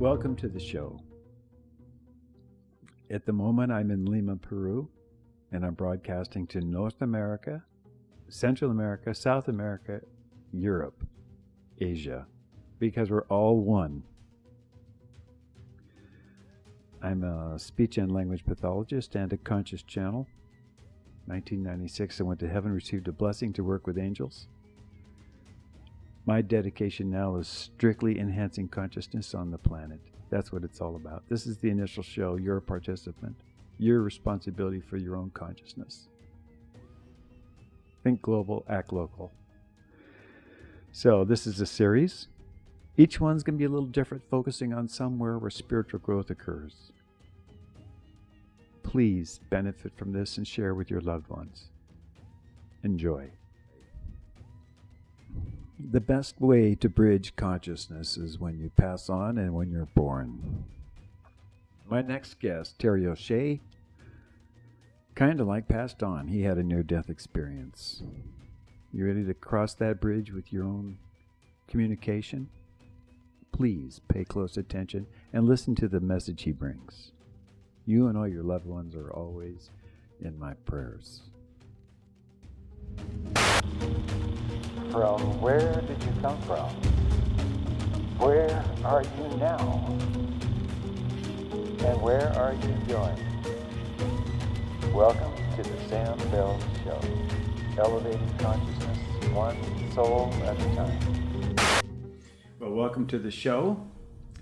Welcome to the show. At the moment, I'm in Lima, Peru, and I'm broadcasting to North America, Central America, South America, Europe, Asia, because we're all one. I'm a speech and language pathologist and a conscious channel. 1996, I went to heaven, received a blessing to work with angels. My dedication now is strictly enhancing consciousness on the planet. That's what it's all about. This is the initial show. You're a participant. Your responsibility for your own consciousness. Think global, act local. So, this is a series. Each one's going to be a little different, focusing on somewhere where spiritual growth occurs. Please benefit from this and share with your loved ones. Enjoy. The best way to bridge consciousness is when you pass on and when you're born. My next guest, Terry O'Shea, kind of like passed on. He had a near death experience. You ready to cross that bridge with your own communication? Please pay close attention and listen to the message he brings. You and all your loved ones are always in my prayers. From where did you come from? Where are you now? And where are you going? Welcome to the Sam Bell Show, elevating consciousness one soul at a time. Well, welcome to the show.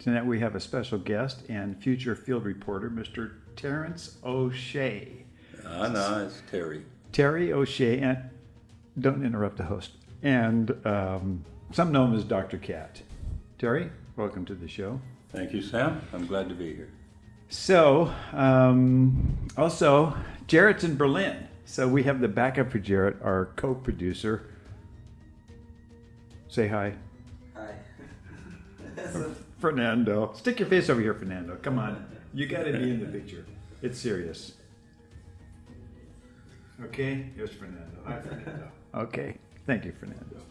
Tonight we have a special guest and future field reporter, Mr. Terrence O'Shea. Ah, no, it's Terry. Terry O'Shea, and don't interrupt the host. And um, some know him as Dr. Cat. Terry, welcome to the show. Thank you, Sam. I'm glad to be here. So, um, also, Jarrett's in Berlin. So we have the backup for Jarrett, our co-producer. Say hi. Hi. Fernando. Stick your face over here, Fernando. Come on. You got to be in the picture. It's serious. Okay? Here's Fernando. Hi, Fernando. Okay. Thank you, Fernando.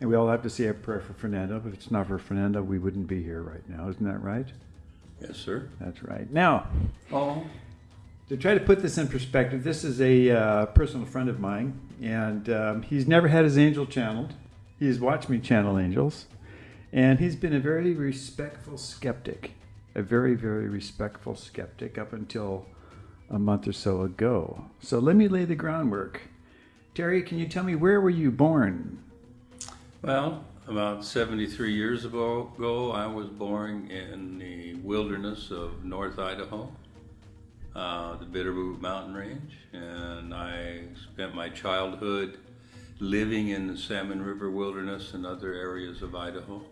And we all have to say a prayer for Fernando. If it's not for Fernando, we wouldn't be here right now. Isn't that right? Yes, sir. That's right. Now, Oh, to try to put this in perspective, this is a uh, personal friend of mine, and um, he's never had his angel channeled. He's watched me channel angels, and he's been a very respectful skeptic, a very, very respectful skeptic up until a month or so ago. So let me lay the groundwork. Terry, can you tell me where were you born? well, about 73 years ago, I was born in the wilderness of North Idaho, uh, the Bitterroot Mountain Range, and I spent my childhood living in the Salmon River Wilderness and other areas of Idaho.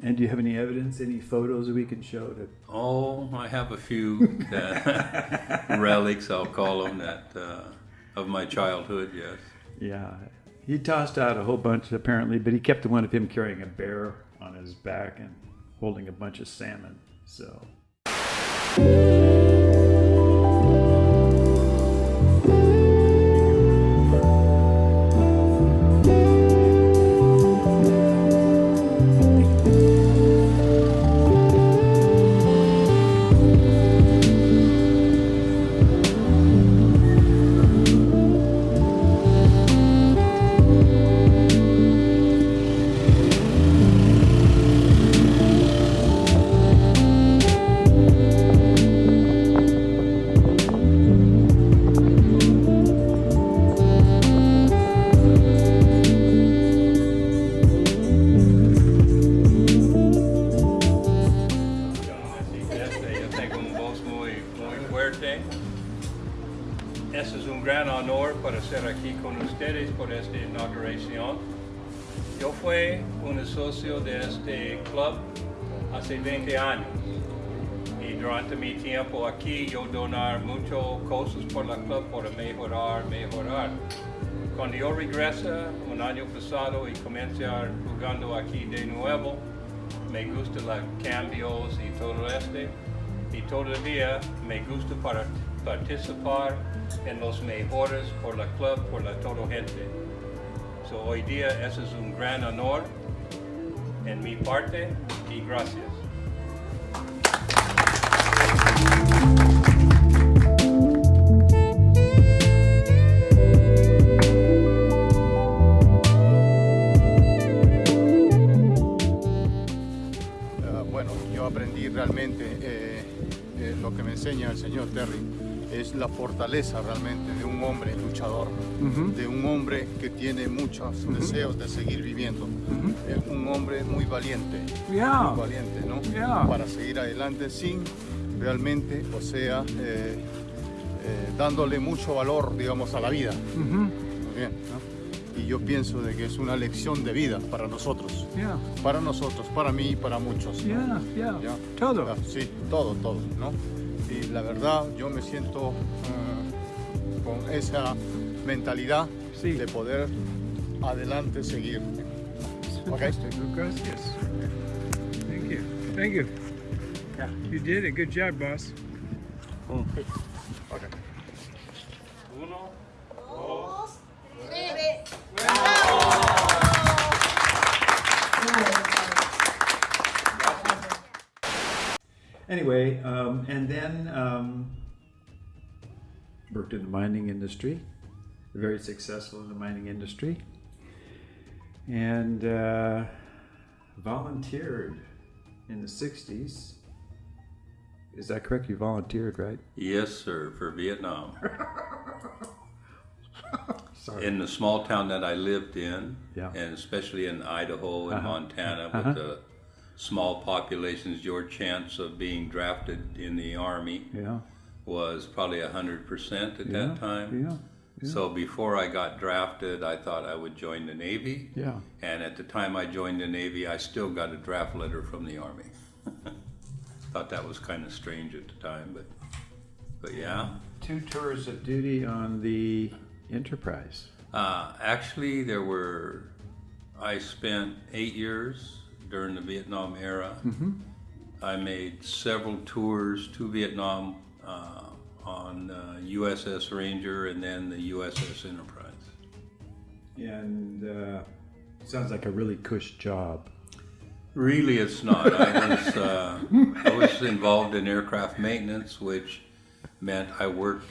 And do you have any evidence, any photos we can show that? Oh, I have a few relics, I'll call them, that uh, of my childhood. Yes. Yeah, he tossed out a whole bunch apparently, but he kept the one of him carrying a bear on his back and holding a bunch of salmon. So. Hace 20 años y durante mi tiempo aquí yo donar muchas cosas por la club para mejorar, mejorar. Cuando yo regresa un año pasado y comencé jugando aquí de nuevo, me gusta los cambios y todo este y todavía me gusta para participar en los mejores por la club, por la toda gente. So, hoy día eso es un gran honor en mi parte y gracias. Realmente eh, eh, lo que me enseña el señor Terry es la fortaleza realmente de un hombre luchador, de un hombre que tiene muchos deseos de seguir viviendo, Eh, un hombre muy valiente, Yeah. muy valiente, ¿no? Yeah. Para seguir adelante sin realmente, o sea, eh, eh, dándole mucho valor, digamos, a la vida. Muy bien, ¿no? Y yo pienso de que es una lección de vida para nosotros, Yeah. para nosotros, para mí y para muchos. ¿no? Yeah. Yeah. Ya. Todo. Sí, todo, todo, ¿no? Y la verdad, yo me siento eh, con esa mentalidad Sí. de poder adelante seguir. Fantastic. Gracias. Thank you. Thank you. You did a good job, boss. Okay. Uno. Anyway, um, and then um, worked in the mining industry, very successful in the mining industry, and uh, volunteered in the 60s. Is that correct? You volunteered, right? Yes, sir, for Vietnam. Sorry. In the small town that I lived in, Yeah. and especially in Idaho and Uh-huh. Montana, Uh-huh. with the small populations, your chance of being drafted in the army Yeah. was probably hundred percent at Yeah. that time. Yeah. So before I got drafted, I thought I would join the Navy. Yeah. And at the time I joined the Navy, I still got a draft letter from the Army. thought that was kind of strange at the time, but but yeah. Two tours of duty on the Enterprise. Uh, actually, there were. I spent eight years during the Vietnam era. I made several tours to Vietnam uh, on uh, USS Ranger and then the USS Enterprise. And uh, sounds like a really cush job. Really, it's not. I was uh, I was involved in aircraft maintenance, which meant I worked.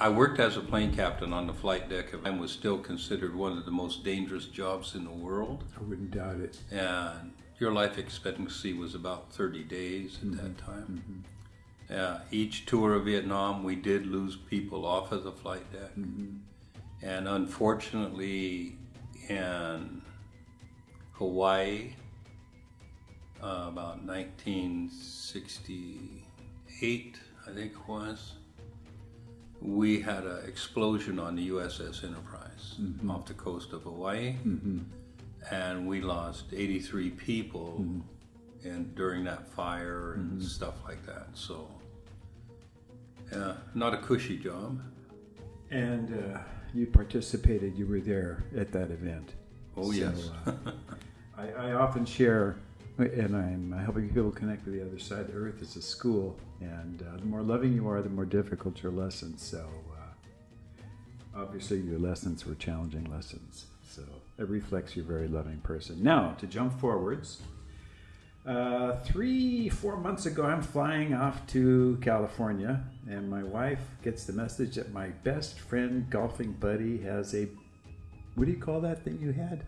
I- worked as a plane captain on the flight deck and was still considered one of the most dangerous jobs in the world. I wouldn't doubt it. and your life expectancy was about 30 days at that time. Uh, each tour of Vietnam, we did lose people off of the flight deck. And unfortunately, in Hawaii, uh, about 1968, I think it was, we had an explosion on the USS Enterprise off the coast of Hawaii and we lost 83 people and during that fire and stuff like that. So, yeah, not a cushy job. And uh, you participated, you were there at that event. Oh yes. uh, I, I often share, and I'm helping people connect with the other side. The earth is a school, and uh, the more loving you are, the more difficult your lessons. So, uh, obviously, your lessons were challenging lessons. So, it reflects you're a very loving person. Now, to jump forwards, uh, three, four months ago, I'm flying off to California, and my wife gets the message that my best friend, golfing buddy, has a what do you call that thing you had?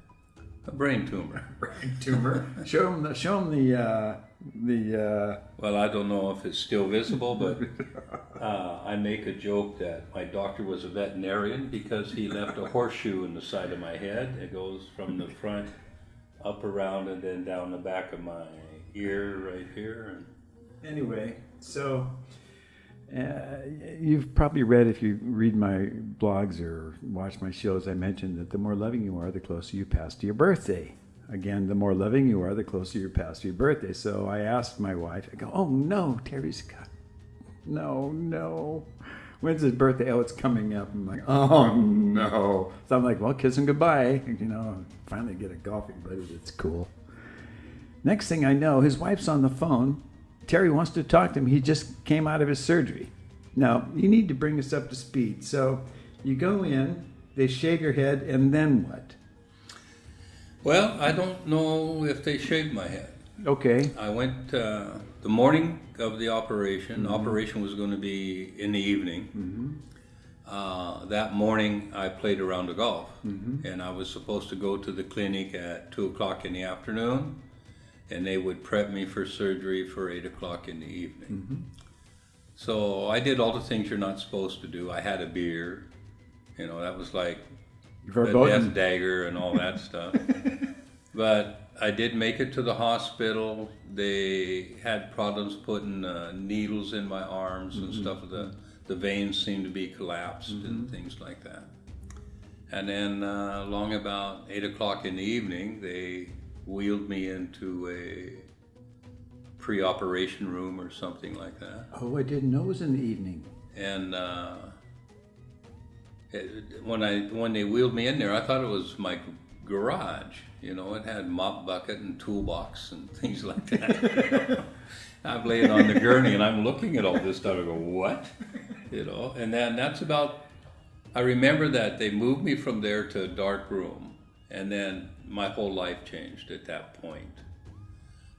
A brain tumor. Brain tumor. show him the show him the uh, the uh, Well, I don't know if it's still visible, but uh, I make a joke that my doctor was a veterinarian because he left a horseshoe in the side of my head. It goes from the front up around and then down the back of my ear right here. And anyway. So uh, you've probably read if you read my blogs or watch my shows. I mentioned that the more loving you are, the closer you pass to your birthday. Again, the more loving you are, the closer you pass to your birthday. So I asked my wife. I go, "Oh no, Terry's got no, no." When's his birthday? Oh, it's coming up. I'm like, oh no. So I'm like, well, kiss him goodbye. You know, finally get a golfing buddy that's cool. Next thing I know, his wife's on the phone. Terry wants to talk to him. He just came out of his surgery. Now, you need to bring us up to speed. So you go in, they shave your head, and then what? well, I don't know if they shaved my head. Okay. I went. Uh, the the morning of the operation, the operation was going to be in the evening. Uh, that morning, I played a round of golf, and I was supposed to go to the clinic at two o'clock in the afternoon, and they would prep me for surgery for eight o'clock in the evening. So I did all the things you're not supposed to do. I had a beer, you know, that was like the death dagger and all that stuff. But I did make it to the hospital. They had problems putting uh, needles in my arms and stuff. The the veins seemed to be collapsed and things like that. And then, uh, along about eight o'clock in the evening, they wheeled me into a pre-operation room or something like that Oh, I didn't know it was in the evening. and uh, it, when I when they wheeled me in there, I thought it was my garage. You know, it had mop bucket and toolbox and things like that. I'm laying on the gurney and I'm looking at all this stuff. I go, what? You know, and then that's about. I remember that they moved me from there to a dark room, and then my whole life changed at that point.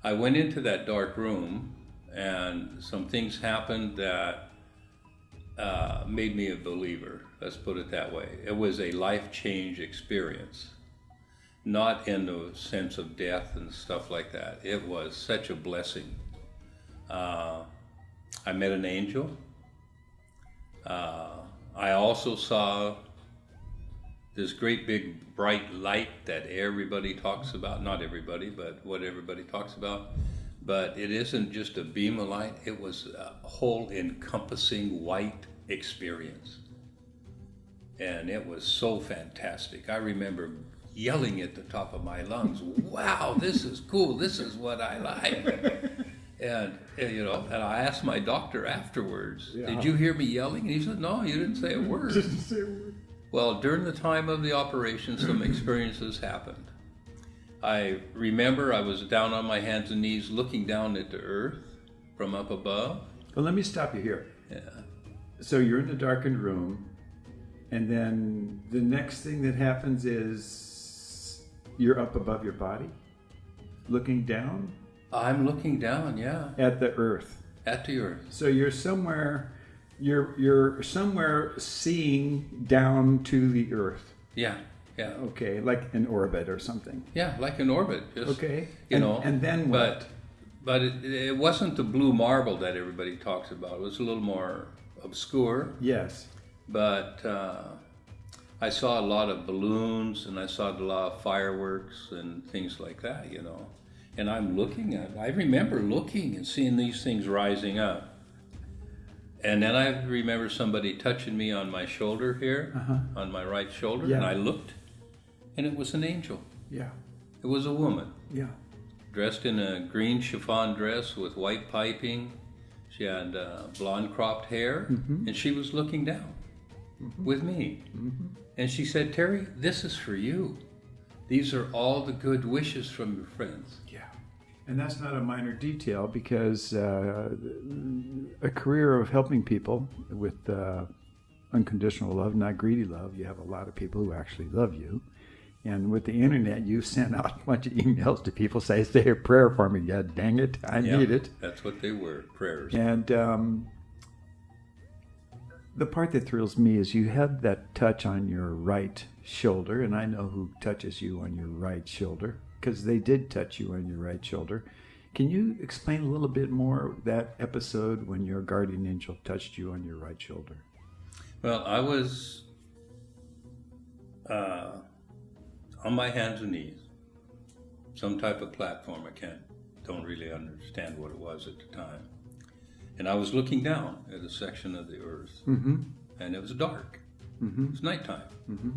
I went into that dark room, and some things happened that uh, made me a believer. Let's put it that way. It was a life change experience, not in the sense of death and stuff like that. It was such a blessing. Uh, I met an angel. Uh, I also saw this great big bright light that everybody talks about. Not everybody, but what everybody talks about. But it isn't just a beam of light, it was a whole encompassing white experience. And it was so fantastic. I remember yelling at the top of my lungs, wow, this is cool, this is what I like. And, and, you know, and I asked my doctor afterwards, "Did you hear me yelling?" And he said, "No, you didn't say a word." Well, during the time of the operation, some experiences happened. I remember I was down on my hands and knees, looking down at the earth from up above. Well, let me stop you here. Yeah. So you're in the darkened room, and then the next thing that happens is you're up above your body, looking down I'm looking down, yeah, at the earth. at the earth. So you're somewhere, you're you're somewhere seeing down to the earth. Yeah, yeah, Okay, like an orbit or something. yeah, like an orbit. Just, Okay, You and, know, and then what? but but it, it wasn't the blue marble that everybody talks about. It was a little more obscure. yes. but uh, I saw a lot of balloons and I saw a lot of fireworks and things like that, you know. And I'm looking at, I remember looking and seeing these things rising up. And then I remember somebody touching me on my shoulder here, uh-huh. on my right shoulder, and I looked, and it was an angel. Yeah. It was a woman Yeah. dressed in a green chiffon dress with white piping. She had uh, blonde cropped hair, mm-hmm. and she was looking down mm-hmm. with me. Mm-hmm. And she said, Terry, this is for you. These are all the good wishes from your friends. Yeah. And that's not a minor detail because uh, a career of helping people with uh, unconditional love, not greedy love, you have a lot of people who actually love you. And with the internet, you send out a bunch of emails to people say, say a prayer for me. Yeah, dang it, I Yeah, need it. That's what they were prayers. And um, the part that thrills me is you had that touch on your right shoulder, and I know who touches you on your right shoulder because they did touch you on your right shoulder. Can you explain a little bit more that episode when your guardian angel touched you on your right shoulder? Well, I was uh, on my hands and knees, some type of platform. I can't, don't really understand what it was at the time. And I was looking down at a section of the earth, Mm-hmm. and it was dark. Mm-hmm. It was nighttime. Mm-hmm.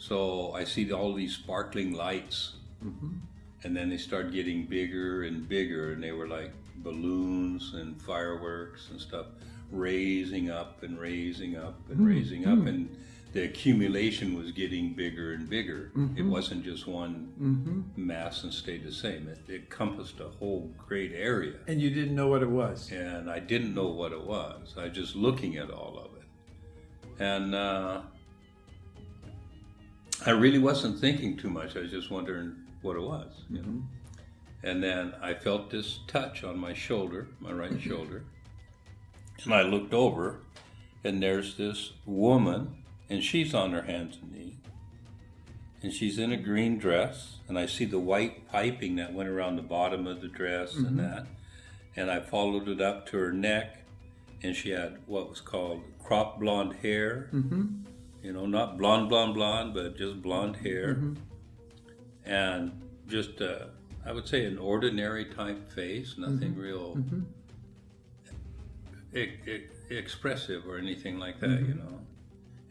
So I see all these sparkling lights, Mm-hmm. and then they start getting bigger and bigger, and they were like balloons and fireworks and stuff, raising up and raising up and raising up, and the accumulation was getting bigger and bigger. It wasn't just one Mm-hmm. mass and stayed the same. It, it encompassed a whole great area, And you didn't know what it was. and I didn't know what it was. I was just looking at all of it, and. Uh, I really wasn't thinking too much. I was just wondering what it was. You know? Mm-hmm. And then I felt this touch on my shoulder, my right mm-hmm. shoulder. And I looked over, and there's this woman, and she's on her hands and knees. And she's in a green dress, and I see the white piping that went around the bottom of the dress and mm-hmm. that. And I followed it up to her neck, and she had what was called crop blonde hair. You know, not blonde, blonde, blonde, but just blonde hair. Mm-hmm. And just, uh, I would say, an ordinary type face, nothing mm-hmm. real mm-hmm. e- e- expressive or anything like that, you know.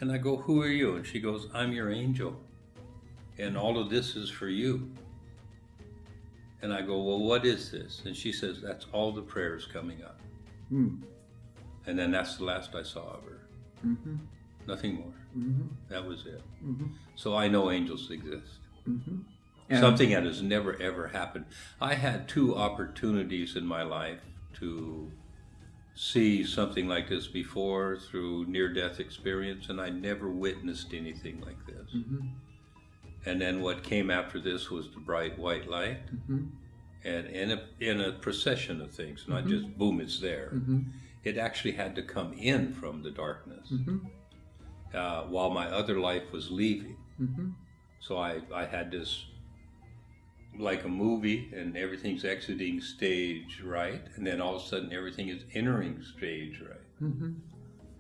And I go, Who are you? And she goes, I'm your angel. And all of this is for you. And I go, Well, what is this? And she says, That's all the prayers coming up. Hmm. And then that's the last I saw of her. Mm-hmm. Nothing more. Mm-hmm. That was it. Mm-hmm. So I know angels exist. Mm-hmm. Something that has never ever happened. I had two opportunities in my life to see something like this before through near death experience, and I never witnessed anything like this. Mm-hmm. And then what came after this was the bright white light, Mm-hmm. and in a, in a procession of things, not just boom, it's there. Mm-hmm. It actually had to come in from the darkness Mm-hmm. Uh, while my other life was leaving. Mm-hmm. So I, I had this like a movie and everything's exiting stage right and then all of a sudden everything is entering stage right Mm-hmm.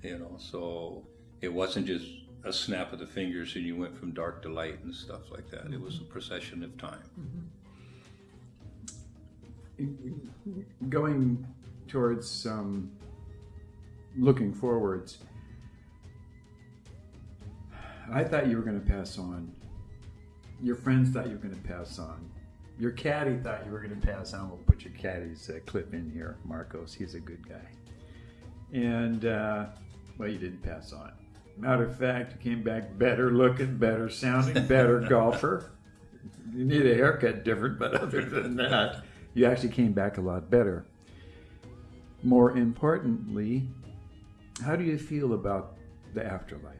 you know so it wasn't just a snap of the fingers and you went from dark to light and stuff like that it was a procession of time Going towards um, looking forwards, I thought you were going to pass on. Your friends thought you were going to pass on. Your caddy thought you were going to pass on. We'll put your caddy's uh, clip in here, Marcos. He's a good guy. And, uh, well, you didn't pass on. Matter of fact, you came back better looking, better sounding, better golfer. You need a haircut different, but other than that, you actually came back a lot better. More importantly, how do you feel about the afterlife?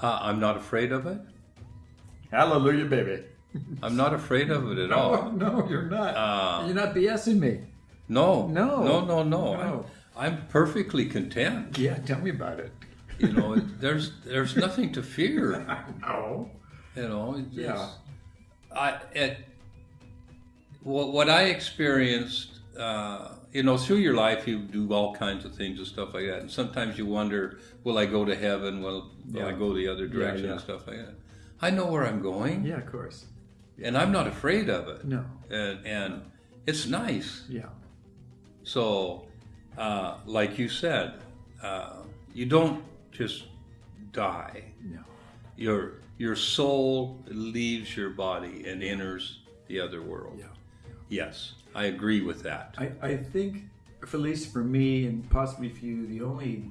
Uh, i'm not afraid of it Hallelujah, baby. i'm not afraid of it at all no, you're not. Uh, you're not BSing me. no No. no no no, No. I'm, I'm perfectly content Yeah, tell me about it. you know there's there's nothing to fear No. You know, it's, Yeah. I it, what what I experienced, uh, you know, through your life, you do all kinds of things and stuff like that, and sometimes you wonder, will I go to heaven? Will, will I go the other direction yeah. and stuff like that? I know where I'm going, Yeah, of course. and I'm not afraid of it, No. and and it's nice. Yeah. So, uh, like you said, uh, you don't just die No. your your soul leaves your body and enters the other world. Yeah. Yes, I agree with that. I, I think, for at least for me, and possibly for you, the only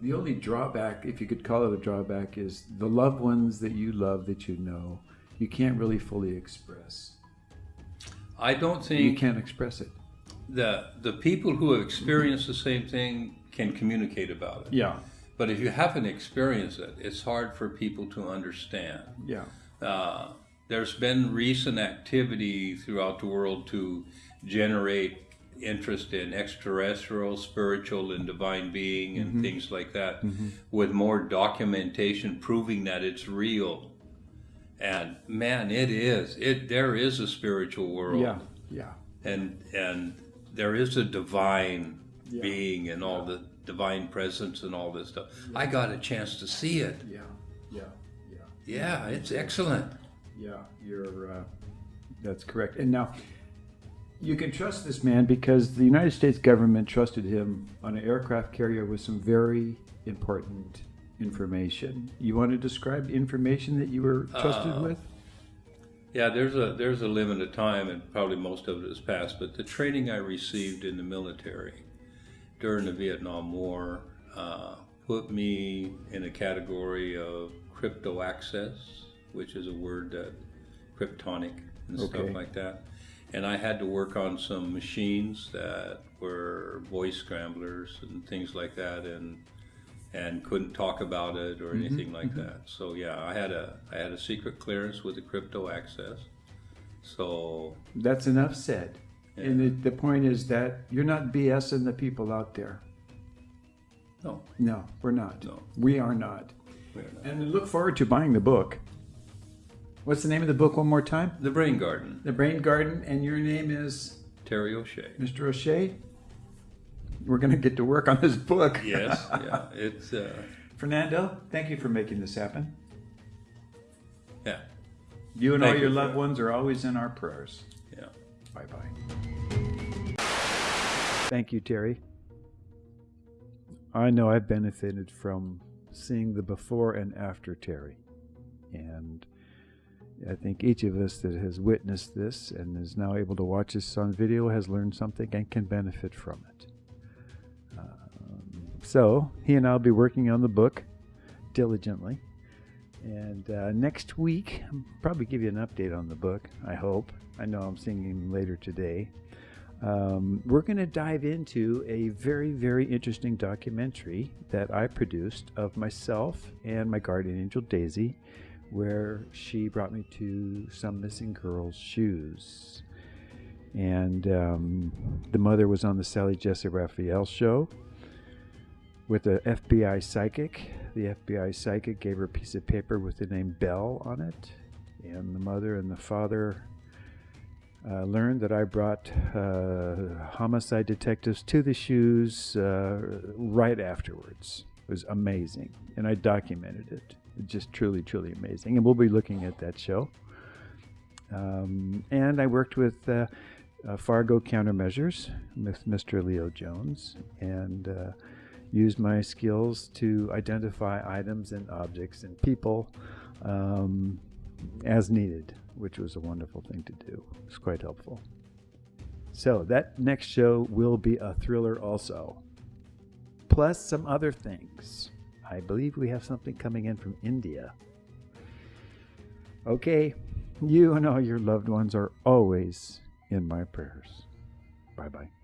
the only drawback, if you could call it a drawback, is the loved ones that you love that you know, you can't really fully express. I don't think You can't express it. the the people who have experienced the same thing can communicate about it. Yeah. But if you haven't experienced it, it's hard for people to understand. Yeah. Uh, there's been recent activity throughout the world to generate interest in extraterrestrial, spiritual, and divine being and mm-hmm. things like that, mm-hmm. with more documentation proving that it's real. And man, it is. It there is a spiritual world, Yeah. Yeah. and and there is a divine Yeah. being and all the divine presence and all this stuff. I got a chance to see it. Yeah. Yeah. Yeah. Yeah, it's excellent. Yeah, you're. Uh, that's correct. And now, you can trust this man because the United States government trusted him on an aircraft carrier with some very important information. You want to describe the information that you were trusted Uh, with? Yeah, there's a there's a limit of time, and probably most of it has passed. But the training I received in the military during the Vietnam War uh, put me in a category of crypto access, which is a word that kryptonic and Okay. stuff like that. And I had to work on some machines that were voice scramblers and things like that, and and couldn't talk about it or mm-hmm. anything like mm-hmm. that. So yeah, I had a I had a secret clearance with the crypto access. So That's enough said. And the, the point is that you're not BSing the people out there. no, No, we're not. No. We are not. we're not. And look forward to buying the book. What's the name of the book one more time? The Brain Garden, The Brain Garden, and your name is Terry O'Shea. Mr. O'Shea. We're going to get to work on this book. Yes, yeah, it's uh, Fernando, thank you for making this happen. yeah, You and Thank all your you loved that. ones are always in our prayers. yeah. Bye bye. Thank you, Terry. I know I've benefited from seeing the before and after Terry. And I think each of us that has witnessed this and is now able to watch this on video has learned something and can benefit from it. Um, so, he and I will be working on the book diligently. And uh, next week, I'll probably give you an update on the book, I hope. I know I'm seeing him later today. Um, we're going to dive into a very, very interesting documentary that I produced of myself and my guardian angel Daisy, where she brought me to some missing girls' shoes. And um, the mother was on the Sally Jessy Raphael show with a FBI psychic. The FBI psychic gave her a piece of paper with the name Bell on it, and the mother and the father uh, learned that I brought uh, homicide detectives to the shoes uh, right afterwards. It was amazing, and I documented it. Just truly, truly amazing. And we'll be looking at that show. Um, and I worked with uh, uh, Fargo Countermeasures with Mr. Leo Jones, and uh, used my skills to identify items and objects and people um, as needed, which was a wonderful thing to do. It was quite helpful. So, that next show will be a thriller also, plus some other things. I believe we have something coming in from India. Okay, you and all your loved ones are always in my prayers. Bye bye.